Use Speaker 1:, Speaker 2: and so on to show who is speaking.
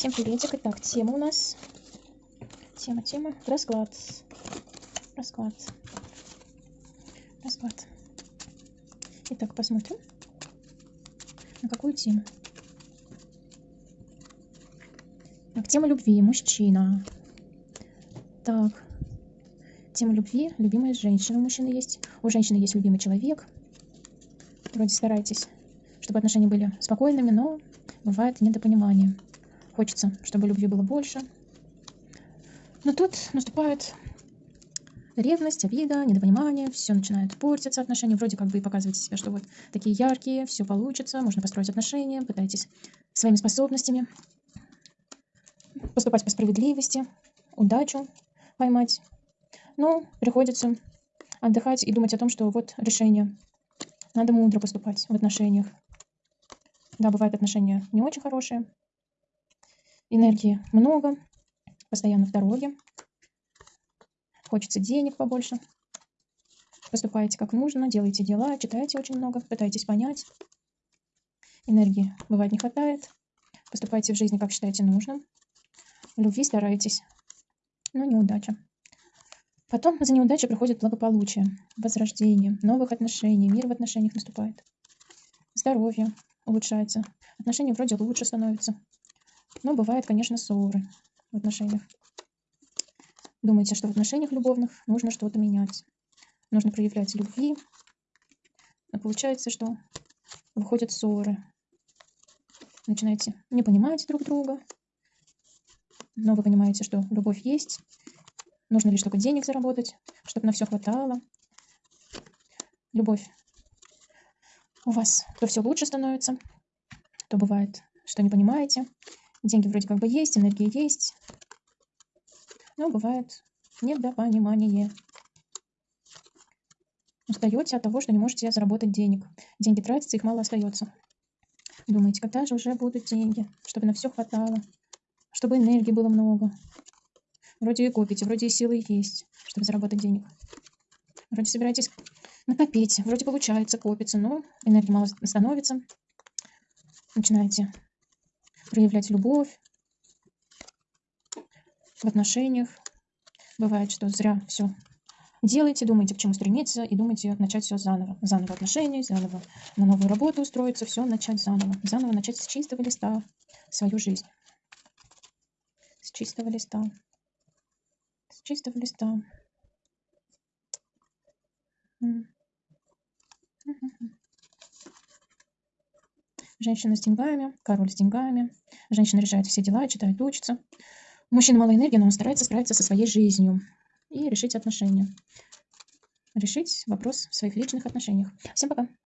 Speaker 1: Всем приветик. Итак, тема у нас. Тема, тема. Расклад. Расклад. Расклад. Итак, посмотрим. На какую тему? Так, тема любви. Мужчина. Так. Тема любви. Любимая женщина. У мужчины есть. У женщины есть любимый человек. Вроде старайтесь, чтобы отношения были спокойными, но бывает недопонимание. Хочется, чтобы любви было больше. Но тут наступает ревность, обида, недопонимание, все начинает портиться отношения. Вроде как и показываете себя, что вот такие яркие, все получится, можно построить отношения, пытаетесь своими способностями поступать по справедливости, удачу поймать. Но приходится отдыхать и думать о том, что вот решение. Надо мудро поступать в отношениях. Да, бывают отношения не очень хорошие, энергии много, постоянно в дороге, хочется денег побольше. Поступаете как нужно, делаете дела, читаете очень много, пытаетесь понять. Энергии бывает не хватает. Поступаете в жизни, как считаете нужным. Любви стараетесь, но неудача. Потом за неудачей приходит благополучие, возрождение, новых отношений, мир в отношениях наступает. Здоровье улучшается, отношения вроде лучше становятся. Но бывает, конечно, ссоры в отношениях. Думаете, что в отношениях любовных нужно что-то менять. Нужно проявлять любви. Но получается, что выходят ссоры. Начинаете не понимать друг друга. Но вы понимаете, что любовь есть. Нужно лишь только денег заработать, чтобы на все хватало. Любовь у вас то все лучше становится, то бывает, что не понимаете. Деньги вроде как бы есть, энергия есть. Но бывает недопонимание. Устаете от того, что не можете заработать денег. Деньги тратятся, их мало остается. Думаете, когда же уже будут деньги, чтобы на все хватало, чтобы энергии было много. Вроде и копите, вроде и силы есть, чтобы заработать денег. Вроде собираетесь накопить, вроде получается, копится, но энергии мало становится. Начинаете проявлять любовь в отношениях. Бывает, что зря все делаете, думаете, к чему стремиться, и думаете начать все заново. Заново отношения, заново на новую работу устроиться, все начать заново. Заново начать с чистого листа свою жизнь. С чистого листа. С чистого листа. Женщина с деньгами, король с деньгами. Женщина решает все дела, читает, учится. У мужчины мало энергии, но он старается справиться со своей жизнью и решить отношения. Решить вопрос в своих личных отношениях. Всем пока!